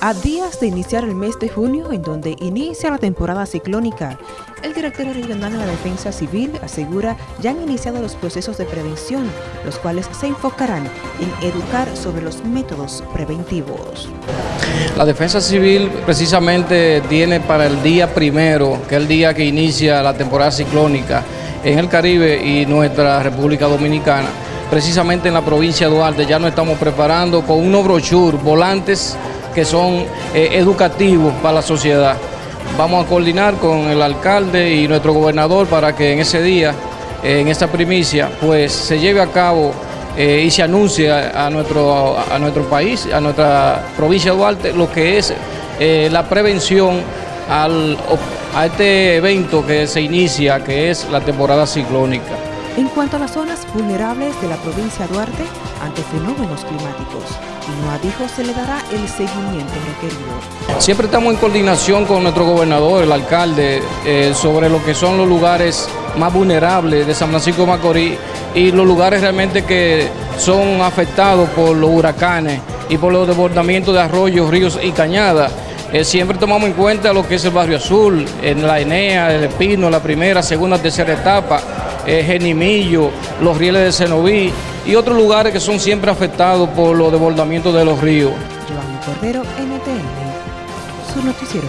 A días de iniciar el mes de junio, en donde inicia la temporada ciclónica, el director regional de la Defensa Civil asegura ya han iniciado los procesos de prevención, los cuales se enfocarán en educar sobre los métodos preventivos. La Defensa Civil precisamente tiene para el día primero, que es el día que inicia la temporada ciclónica en el Caribe y nuestra República Dominicana, precisamente en la provincia de Duarte ya nos estamos preparando con unos brochures, volantes que son eh, educativos para la sociedad. Vamos a coordinar con el alcalde y nuestro gobernador para que en ese día, eh, en esta primicia, pues se lleve a cabo eh, y se anuncie a, nuestro, a nuestro país, a nuestra provincia de Duarte, lo que es la prevención al, a este evento que se inicia, que es la temporada ciclónica. En cuanto a las zonas vulnerables de la provincia de Duarte ante fenómenos climáticos, Inoa dijo se le dará el seguimiento requerido. Siempre estamos en coordinación con nuestro gobernador, el alcalde, eh, sobre lo que son los lugares más vulnerables de San Francisco de Macorís y los lugares realmente que son afectados por los huracanes y por los desbordamientos de arroyos, ríos y cañadas. Eh, siempre tomamos en cuenta lo que es el Barrio Azul, en la Enea, el Espino, la primera, segunda, tercera etapa, eh, Genimillo, los rieles de Cenoví y otros lugares que son siempre afectados por los desbordamientos de los ríos. Cordero, su noticiero